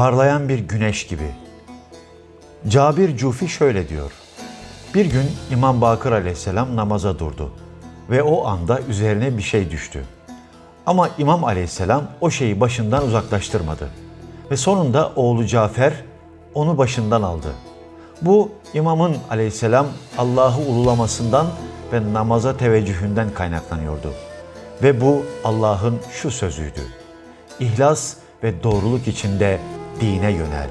Parlayan bir güneş gibi. Cabir Cufi şöyle diyor. Bir gün İmam Bakır aleyhisselam namaza durdu ve o anda üzerine bir şey düştü. Ama İmam aleyhisselam o şeyi başından uzaklaştırmadı. Ve sonunda oğlu Cafer onu başından aldı. Bu imamın aleyhisselam Allah'ı ululamasından ve namaza teveccühünden kaynaklanıyordu. Ve bu Allah'ın şu sözüydü. İhlas ve doğruluk içinde dine yönel.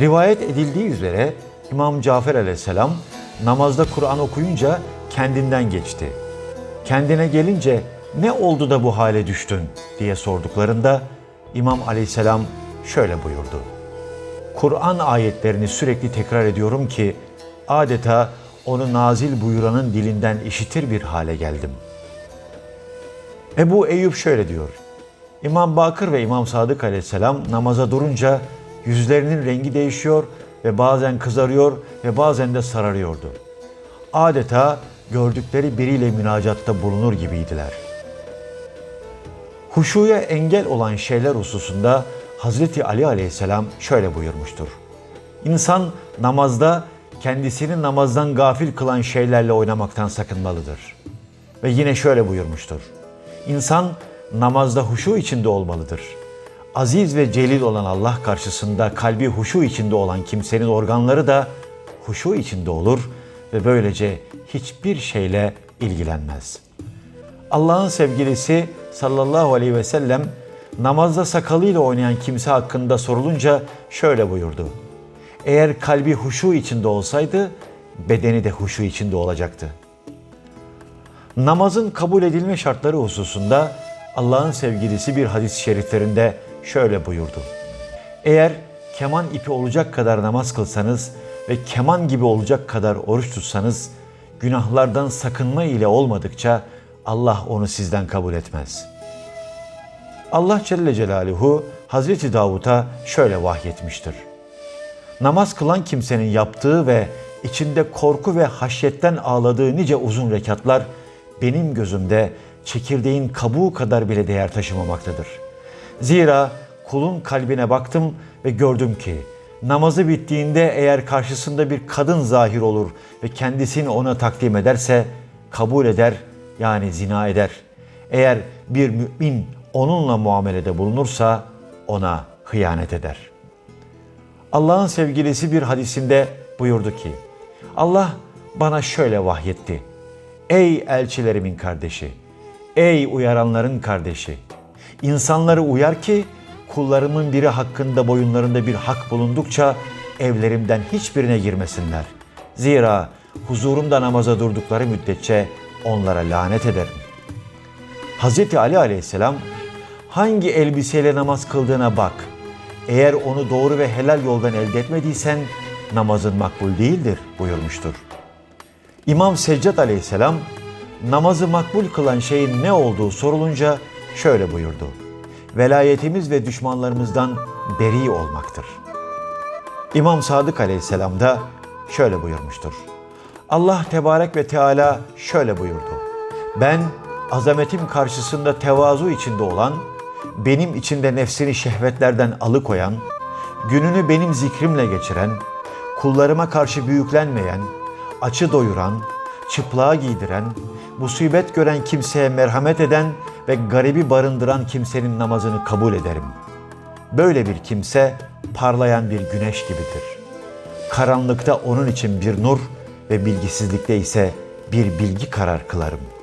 Rivayet edildiği üzere İmam Cafer aleyhisselam namazda Kur'an okuyunca kendinden geçti. Kendine gelince ne oldu da bu hale düştün diye sorduklarında İmam aleyhisselam şöyle buyurdu. Kur'an ayetlerini sürekli tekrar ediyorum ki adeta onu nazil buyuranın dilinden işitir bir hale geldim. Ebu Eyyub şöyle diyor. İmam Bakır ve İmam Sadık aleyhisselam namaza durunca yüzlerinin rengi değişiyor ve bazen kızarıyor ve bazen de sararıyordu. Adeta gördükleri biriyle münacatta bulunur gibiydiler. Huşuya engel olan şeyler hususunda Hazreti Ali aleyhisselam şöyle buyurmuştur. İnsan namazda kendisini namazdan gafil kılan şeylerle oynamaktan sakınmalıdır. Ve yine şöyle buyurmuştur. İnsan namazda huşu içinde olmalıdır. Aziz ve celil olan Allah karşısında kalbi huşu içinde olan kimsenin organları da huşu içinde olur ve böylece hiçbir şeyle ilgilenmez. Allah'ın sevgilisi sallallahu aleyhi ve sellem namazda sakalıyla oynayan kimse hakkında sorulunca şöyle buyurdu. Eğer kalbi huşu içinde olsaydı bedeni de huşu içinde olacaktı. Namazın kabul edilme şartları hususunda Allah'ın sevgilisi bir hadis-i şeriflerinde şöyle buyurdu. Eğer keman ipi olacak kadar namaz kılsanız ve keman gibi olacak kadar oruç tutsanız günahlardan sakınma ile olmadıkça Allah onu sizden kabul etmez. Allah Celle Celaluhu Hazreti Davut'a şöyle vahyetmiştir. Namaz kılan kimsenin yaptığı ve içinde korku ve haşyetten ağladığı nice uzun rekatlar benim gözümde çekirdeğin kabuğu kadar bile değer taşımamaktadır. Zira kulun kalbine baktım ve gördüm ki namazı bittiğinde eğer karşısında bir kadın zahir olur ve kendisini ona takdim ederse kabul eder yani zina eder. Eğer bir mümin onunla muamelede bulunursa ona hıyanet eder. Allah'ın sevgilisi bir hadisinde buyurdu ki Allah bana şöyle vahyetti. Ey elçilerimin kardeşi, ey uyaranların kardeşi, insanları uyar ki kullarımın biri hakkında boyunlarında bir hak bulundukça evlerimden hiçbirine girmesinler. Zira huzurumda namaza durdukları müddetçe onlara lanet ederim. Hz. Ali aleyhisselam hangi elbiseyle namaz kıldığına bak. Eğer onu doğru ve helal yoldan elde etmediysen namazın makbul değildir buyurmuştur. İmam Seccad aleyhisselam namazı makbul kılan şeyin ne olduğu sorulunca şöyle buyurdu. Velayetimiz ve düşmanlarımızdan beri olmaktır. İmam Sadık aleyhisselam da şöyle buyurmuştur. Allah Tebarek ve Teala şöyle buyurdu. Ben azametim karşısında tevazu içinde olan, benim içinde nefsini şehvetlerden alıkoyan, gününü benim zikrimle geçiren, kullarıma karşı büyüklenmeyen, açı doyuran, çıplığa giydiren, musibet gören kimseye merhamet eden ve garibi barındıran kimsenin namazını kabul ederim. Böyle bir kimse parlayan bir güneş gibidir. Karanlıkta onun için bir nur ve bilgisizlikte ise bir bilgi karar kılarım.''